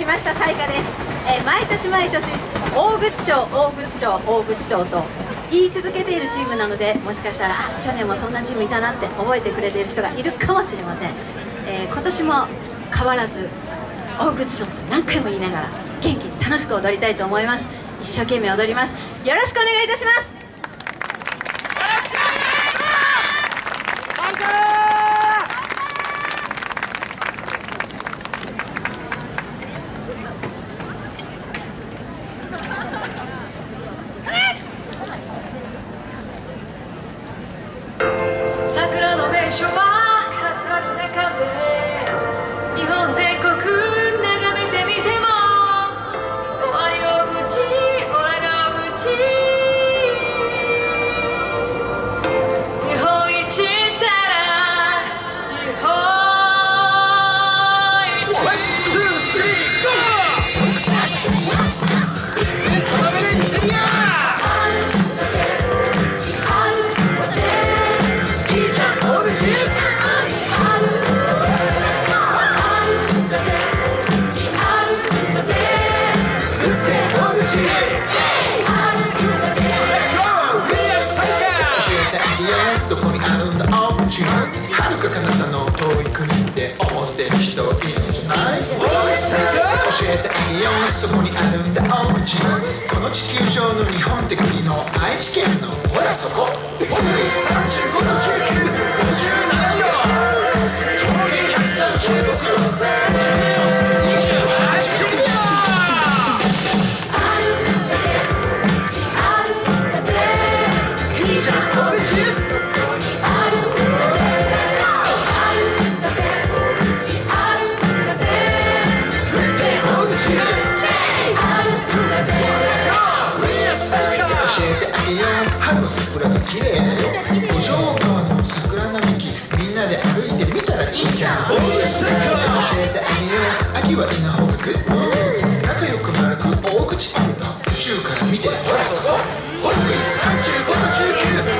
きました彩花です、えー、毎年毎年大口町大口町大口町と言い続けているチームなのでもしかしたら去年もそんなチームいたなって覚えてくれている人がいるかもしれません、えー、今年も変わらず大口町と何回も言いながら元気に楽しく踊りたいと思います。一生懸命踊ります。よろしくお願いいたします。最初は飾る中で日本全どこにあるんだおうちはるかあなたの遠い国って思ってる人はいるんじゃない教えてあげよう。そこにあるんだ。おうちこの地球上の日本って国の愛知県の。ほらそこ。春の桜が綺麗だよ五条川の桜並木みんなで歩いてみたらいいじゃん教えてあげよう。秋はいながグ仲良く丸く大口ある。と宙から見て。ほらそこ。ほら35度19